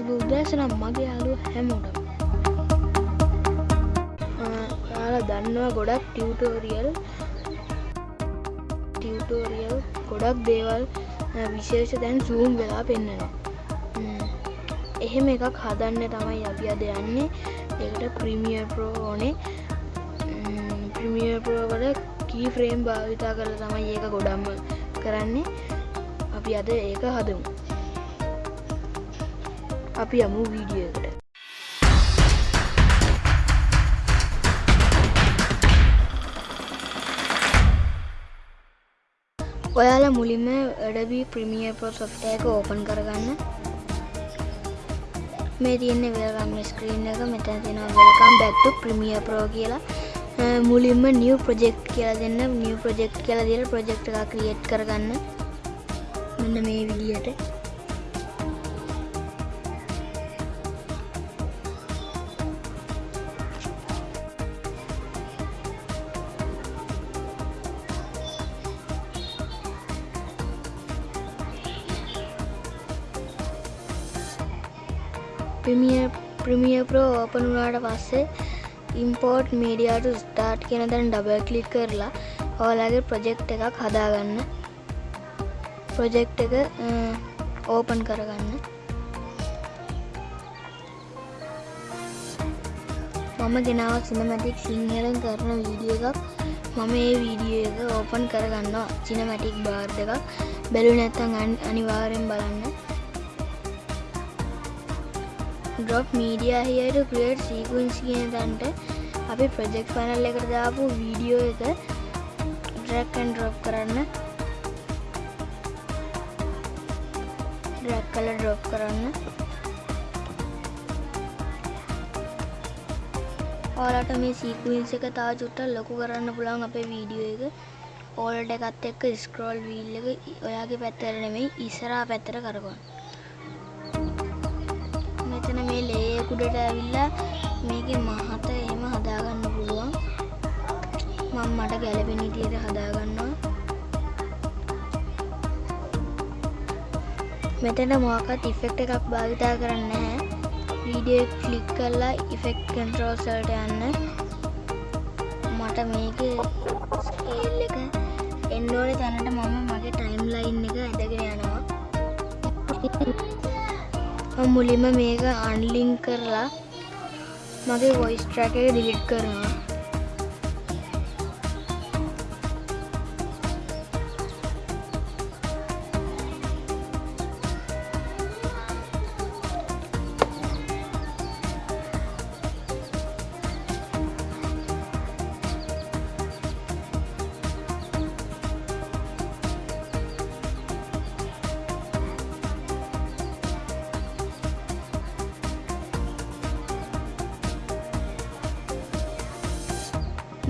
සුබ උදෑසනම් මගේ යාලුව හැමෝටම. යාලා දන්නවා ගොඩක් ටියවටෝරියල් ටියවටෝරියල් ගොඩක් දේවල් විශේෂ දැන් සූම් වෙලා පෙන්න්නනවා එහෙම එකක් හදන්න තමයි අපි අද යන්නේ. එකට ප්‍රමිය ප්‍රෝ ඕනේ. ප්‍රමිය ප්‍රෝවල කී ෆ්‍රේම් භාවිතා කරල තමයි ඒක ගොඩම්ම කරන්නේ. අපි අද ඒක හදමු. අපි යමු වීඩියකට ඔයාලා මුලින්ම වැඩබී ප්‍රමිය පෝ සොෆ්ටයක ඕපන් කරගන්න. මේ තියන්නේ වෙල්කම් ස්ක්‍රීන් එක. මෙතැන තියෙන වෙල්කම් බැක්තු ප්‍රමිය ප්‍රෝ කියලා. මුලින්ම නිය ප්‍රජෙක්් කියලා දෙන්න. නිය ප්‍රජෙක්් කියලා දිල ප්‍රජෙක්් එක ක්‍රියට් කරගන්න. මෙන්න මේ විදියට ප්‍රමිය ප්‍රමිය ප්‍රෝ ඕපන් වුණාට පස්සේ ඉම්පෝර්ට් මීඩියාට ස්ටාර්ට් කියන දැන් ඩබල් කලික් කරලා ඕලාගේ ප්‍රොජෙක්් එකක් හදාගන්න. ප්‍රොජෙක්් එක ඕපන් කරගන්න. මම ගෙනාව සිනමැටික් සිංහලෙන් කරන වීඩිය එකක්. මම ඒ වීඩිය එක ඕපන් කරගන්නවා චිනමැටික් බාර් එකක් බැලු නැත්තන් අනිවාරයෙන් බලන්න. ඩොප් මීඩිය හියට ක්‍රියට් සීකුන්ස් කියන තන්ට අපි ප්‍රජෙක්් පනල් එකට දාපු වීඩියෝ එක ඩ්‍රැක්කන් ඩ්‍රොප් කරන්න. ඩ්‍රැක් කල ඩ්‍රොප් කරන්න. ඕලට මේ සීකුන්ස එක තා චුට්ට ලොකු කරන්න පුළන් අපේ වීඩියෝ එක. ඕල්ට එකත් එක්ක ස්ක්‍රෝල් වීල් එක ඔයාගේ පැත්තර නෙමෙයි ඉස්සරා පැත්තර කරගන්න. මෙතන මේ ලේකුඩට ඇවිල්ලා මේක මහත එහෙම හදාගන්න පුළුවන්. මං මට ගැලපෙන විදියට හදාගන්නවා. මෙතන මොකක්වත් ඉෆෙක්ට් එකක් භාවිතා කරන්න නැහැ. වීඩියෝ ක්ලික් කරලා ඉෆෙක්ට් කන්ට්‍රෝල්ස් වලට යන්න. මට මේක මුලින්ම මේක අන්ලිං කරලා මගේ වොයිස් ට්‍රැක එක ඩිලිට් කරනවා.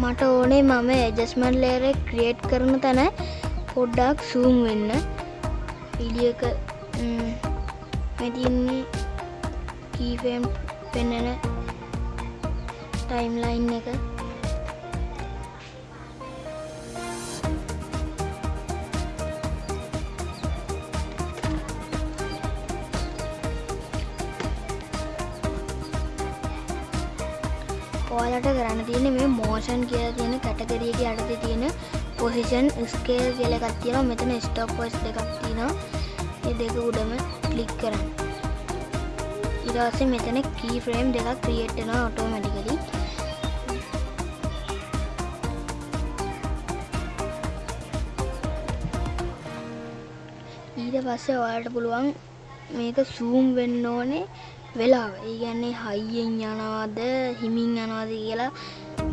මට ඕනේ මම එජස්මන් ලේර ක්‍රියේට් කරන තැන පොඩ්ඩක් සූම් වෙන්න. පිඩියක මෙතින්නේ කීෆම් පෙන්නන ටයිම්ලයින් එක. ඔයාලට කරන්න තියෙන මේ මෝෂන් කියලා තියෙන කැටගරියක යටතේ තියෙන පොසිෂන් ස්කේල් කියලා එකක් තියෙනවා. මෙතන ස්ටොප් වොයිස් දෙකක් තියෙනවා. මේ දෙක උඩම ක්ලික් කරන්න. ඊට පස්සේ මෙතන කී ෆ්‍රේම් දෙකක් ක්‍රියේට් වෙනවා ඔටෝමැටිකලි ඊට පස්සේ ඔයාලට පුළුවන් මේක සූම් වෙන්න ඕනේ. වෙලාව. ඒ කියන්නේ හයියෙන් යනවාද හිමින් යනවාද කියලා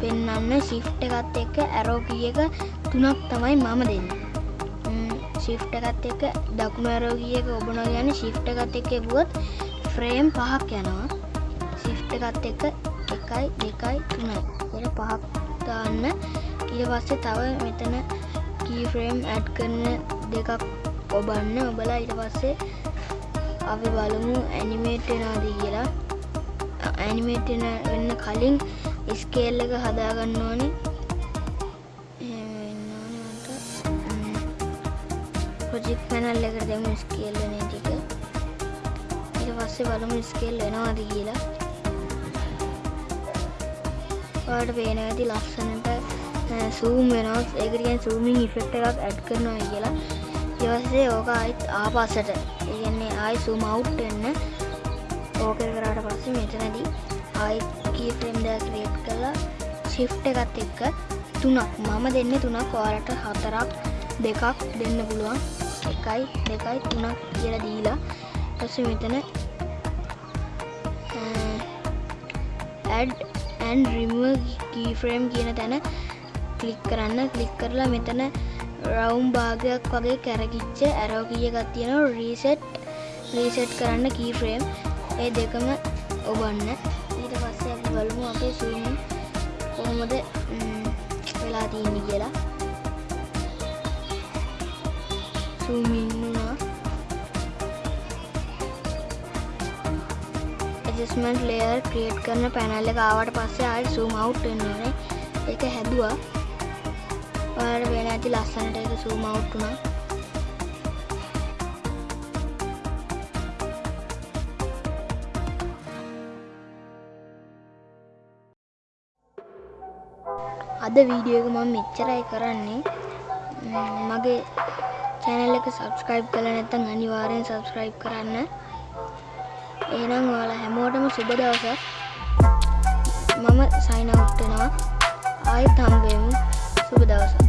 පෙන්වන්න shift එකත් එක්ක arrow key එක තුනක් තමයි මම දෙන්නේ. shift එකත් එක්ක දකුණු arrow key එක ඔබනවා කියන්නේ shift එකත් එක්ක එබුවොත් frame පහක් යනවා. shift එකත් එක්ක 1යි 2යි 3යි කියලා පහක් දාන්න. ඊට පස්සේ තව මෙතන key frame add කරන දෙකක් ඔබන්න. ඔබලා ඊට පස්සේ අපි බලමු ඇනිමේට් වෙනවාද කියලා. ඇනිමේට් වෙන්න කලින් ස්කේල් එක හදාගන්න ඕනේ. ප්‍රොජෙක්ට් පැනල් එකට දෙමු ස්කේල් වෙන ටික ඊට පස්සේ බලමු ස්කේල් වෙනවාද කියලා. ඔයාලට පේනවා ඇති ලස්සනට සූම් වෙනවා. ඒකට කියන්නේ සූමින් ඉෆෙක්ට් එකක් ඇඩ් කරනවා කියලා. ඊට පස්සේ ඕක ආයෙත් ආපස්සට ඒ කියන්නේ ආයෙ සූම් අවුට් වෙන්න ඕක කරාට පස්සේ මෙතනදී ආයෙත් කී ෆ්‍රේම් දෙකක් ක්‍රියේට් කරලා shift එකත් එක්ක තුනක් මම දෙන්නේ තුනක් ඔයාලට හතරක් දෙකක් දෙන්න පුළුවන් එකයි දෙකයි තුනක් කියලා දීලා ඊපස්සේ මෙතන ඇඩ් ඇන් රිමුව කීෆ්‍රේම් කියන තැන කලික් කරන්න කලික් කරලා මෙතන රවුම් භාගයක් වගේ කැරකිච්ච ඇරෝ කියගත් තියෙන රීසෙට් රීසෙට් කරන්න කීෆ්‍රේම් ඒ දෙකම ඔබන්න. ඊට පස්සේ අපි බලමු අපේ සූම් කොහොමද වෙලා තියෙන්නේ කියලා. සූමින්නුනා ඇජස්මන්ට් ලේර් ක්‍රියේට් කරන පැනල්ල එක ආවට පස්සේ ආයෙත් සූම් අවුට් වෙන්න ඕනේ ඒක හැදුවා. ඔයාලට වෙන ඇති ලස්සනට ඒක සූම් අවුට් වුණා. අද වීඩියෝ එක මම මෙච්චරයි කරන්නේ. මගේ චැනල් එක සබස්ක්‍රයිබ් කළ නැත්නම් අනිවාර්යෙන් සබස්ක්‍රයිබ් කරන්න. එහෙනම් ඔයාලා හැමෝටම සුබ දවසක්. මම සයින් අවුට් වෙනවා. ආයෙත් හම්බෙමු. සුබ දවසක්.